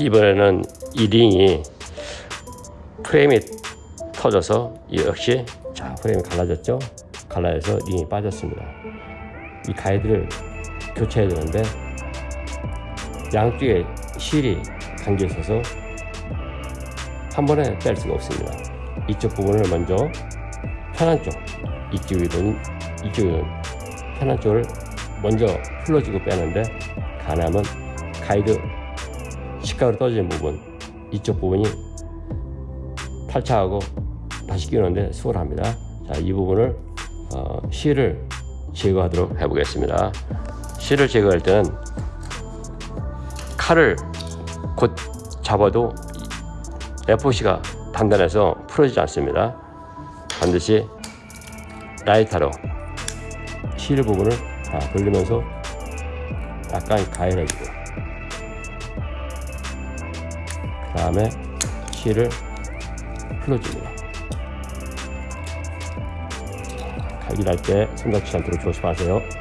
이번에는 이 링이 프레임이 터져서 역시 자 프레임이 갈라졌죠? 갈라져서 링이 빠졌습니다. 이 가이드를 교체해야 되는데 양쪽에 실이 감겨 있어서 한 번에 뺄 수가 없습니다. 이쪽 부분을 먼저 편한 쪽 이쪽이든 이쪽이든 편한 쪽을 먼저 풀어주고 빼는데 가능하면 가이드 식각으로 떨어지는 부분 이쪽 부분이 탈착하고 다시 끼우는데 수월합니다. 자, 이 부분을 어, 실을 제거하도록 해보겠습니다. 실을 제거할 때는 칼을 곧 잡아도 FOC가 단단해서 풀어지지 않습니다. 반드시 라이터로 실 부분을 다 돌리면서 약간 가열해주고 다음에 실을 풀어줍니다 갈기할 때손 다치지 않도록 조심하세요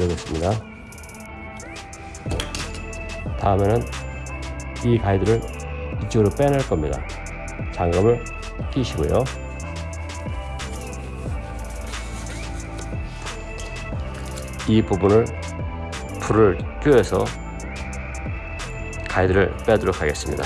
제거했습니다. 다음에는 이 가이드를 이쪽으로 빼낼 겁니다. 장갑을 끼시고요. 이 부분을 불을 껴서 가이드를 빼도록 하겠습니다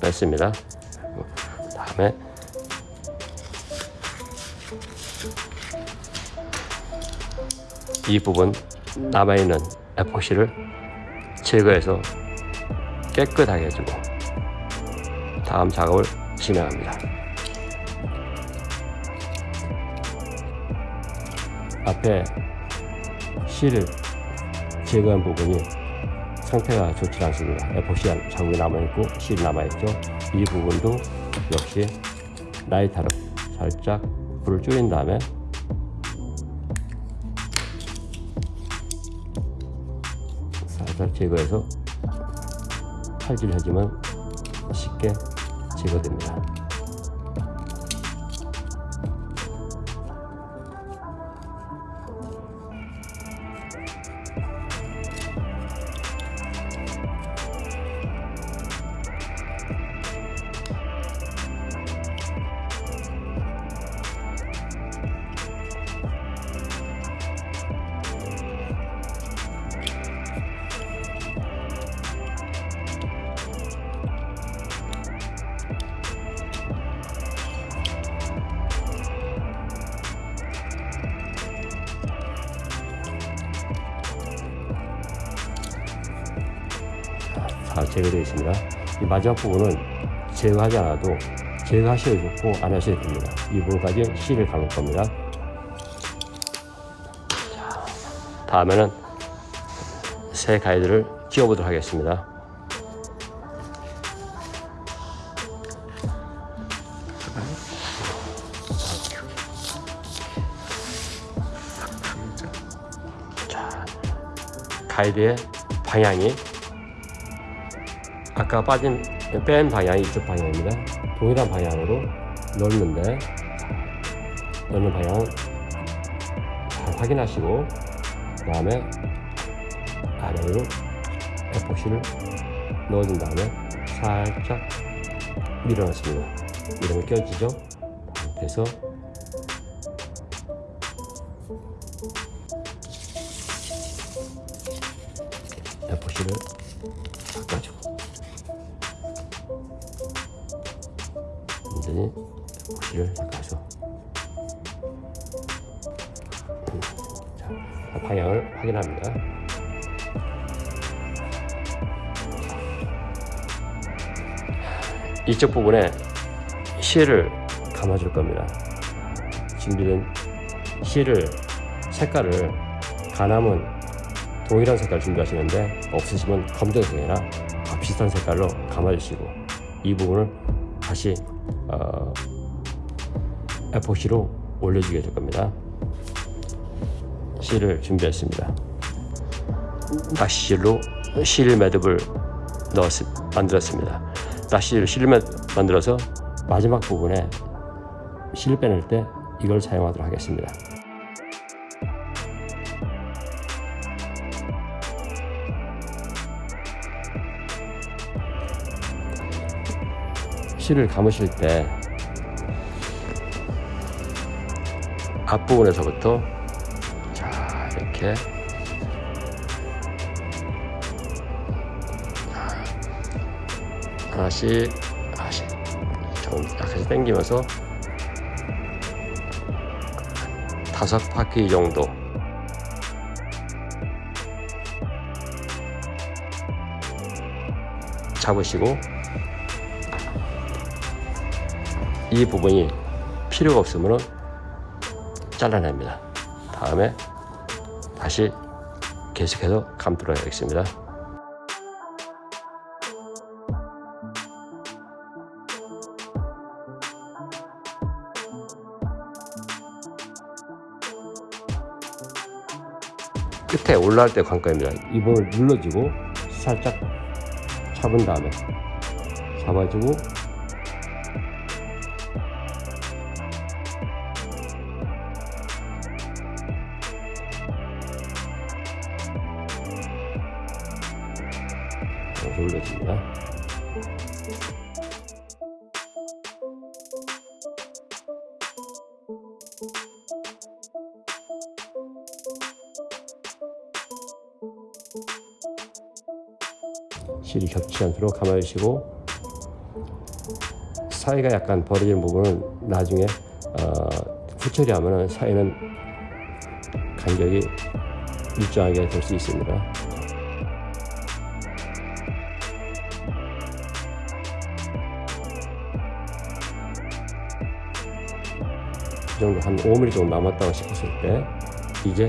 뺐습니다. 다음에 이 부분 남아있는 에포시를 제거해서 깨끗하게 해주고 다음 작업을 진행합니다. 앞에 실을 제거한 부분이 상태가 좋지 않습니다 에포시 자국이 남아있고 실이 남아있죠 이 부분도 역시 라이터로 살짝 불을 줄인 다음에 살짝 제거해서 칼질 해주면 쉽게 제거됩니다. 다 제거되어 있습니다. 이 마지막 부분은 제거하지 않아도 제거하셔도 좋고 안 하셔도 됩니다. 이 부분까지 실을 감을 겁니다. 자, 다음에는 새 가이드를 끼워보도록 하겠습니다. 자, 가이드의 방향이 아까 빠진 뺀 방향이 이쪽 방향입니다. 동일한 방향으로 넣는데 넣는 방향 잘 확인하시고 그 다음에 아래로 에포시를 넣어준 다음에 살짝 밀어넣습니다. 이러면 껴지죠? 그래서 에포시를 닦아주 천천히 고기를 가서 자, 방향을 확인합니다. 이쪽 부분에 실을 감아줄 겁니다. 준비된 실을 색깔을 가남은 동일한 색깔 준비하시는데 없으시면 검정색이나 비슷한 색깔로 감아주시고 이 부분을 다시 어, 에포시로 올려주게 될 겁니다. 실을 준비했습니다. 낚시실로 실 매듭을 넣었, 만들었습니다. 낚시를 실 매, 만들어서 마지막 부분에 실 빼낼 때 이걸 사용하도록 하겠습니다. 실을 감으실 때 앞부분에서부터 자 이렇게. 하나씩 하나씩. 좀 약간 당기면서 다섯 바퀴 정도. 잡으시고 이 부분이 필요가 없으면 잘라냅니다. 다음에 다시 계속해서 감도록 하겠습니다. 끝에 올라갈 때 관건입니다. 이 부분을 눌러주고 살짝 잡은 다음에 잡아주고 올려줍니다. 실이 겹치지 않도록 감아주시고 사이가 약간 벌어지는 부분은 나중에 어, 후처리하면 사이는 간격이 일정하게 될 수 있습니다. 이 정도 한 5mm 정도 남았다고 싶었을 때 이제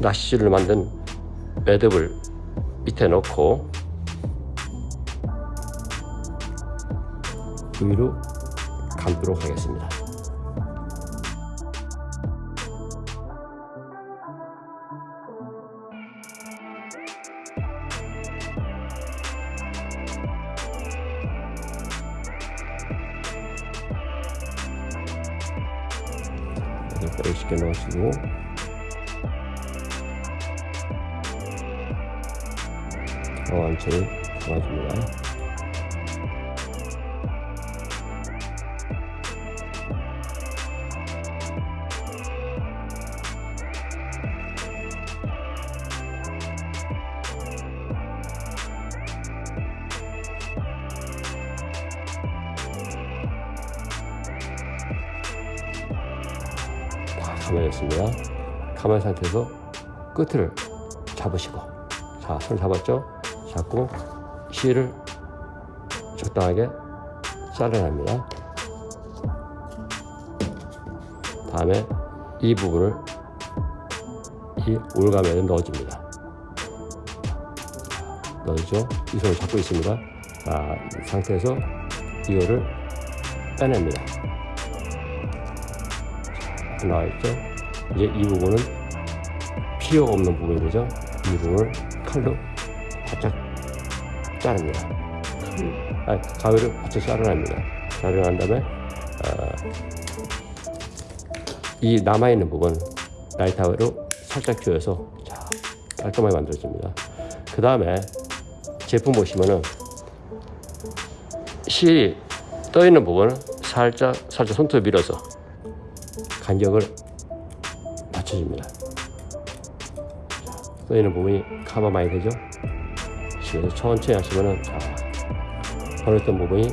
낚시를 만든 매듭을 밑에 넣고 위로 감도록 하겠습니다. 이렇게 쉽게 넣으시고 완전히 도와줍니다. 다 감아졌습니다. 감은 상태에서 끝을 잡으시고 자, 손 잡았죠? 잡고 실을 적당하게 잘라냅니다. 다음에 이 부분을 이 올감에 넣어줍니다. 넣어주죠? 이 손을 잡고 있습니다. 자, 이 상태에서 이거를 빼냅니다. 자, 나와 있죠? 이제 이 부분은 필요 없는 부분이 되죠? 이 부분을 칼로 바짝 자릅니다. 아, 가위를 바짝 자르납니다. 자르고 난 다음에 어, 이 남아있는 부분 라이터로 살짝 조여서 자, 깔끔하게 만들어줍니다. 그 다음에 제품 보시면은 실이 떠 있는 부분을 살짝 살짝 손톱 밀어서 간격을 맞춰줍니다. 떠 있는 부분이 커버 많이 되죠? 그래서 천천히 하시면은 자, 버렸던 부분이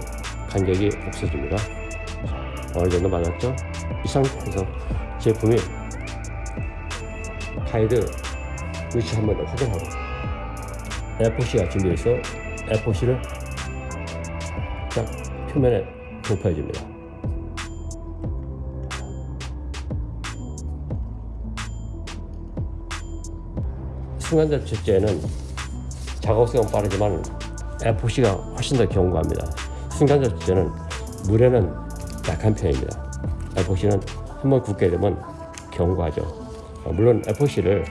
간격이 없어집니다. 자, 어느 정도 맞았죠? 이 상태에서 제품이 가이드 위치 한 번 더 확인하고 F4C가 준비되어 있어 F4C를 딱 표면에 도포해줍니다. 순간적 채제는 작업성은 빠르지만 F4C가 훨씬 더 견고합니다. 순간적 채제는 물에는 약한 편입니다. F4C는 한번 굳게 되면 견고하죠. 어, 물론 F4C를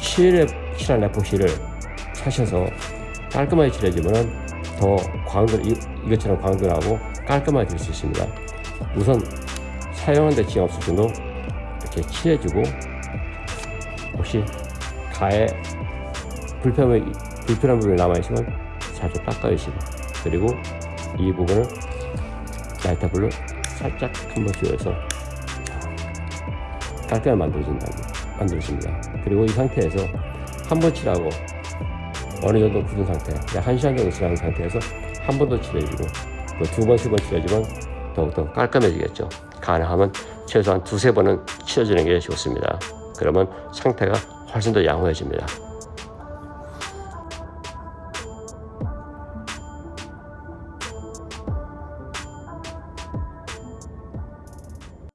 칠에 칠한 F4C를 사셔서 깔끔하게 칠해주면 더 이, 이것처럼 광도 나고 깔끔하게 될 수 있습니다. 우선 사용하는데 지장 없을 정도 이렇게 칠해주고 혹시 가에 불편함이, 불편한 부분이 남아있으면 살짝 닦아주시고 그리고 이 부분을 라이터 불로 살짝 한번 쥐어서 깔끔하게 만들어진다, 만들어집니다. 그리고 이 상태에서 한 번 칠하고 어느 정도 굳은 상태, 약 1시간 정도 지난 상태에서 한 번 더 칠해주고 뭐두 번, 세 번 칠해주면 더욱더 깔끔해지겠죠. 가능하면 최소한 두세 번은 칠해주는 게 좋습니다. 그러면 상태가 훨씬 더 양호해집니다.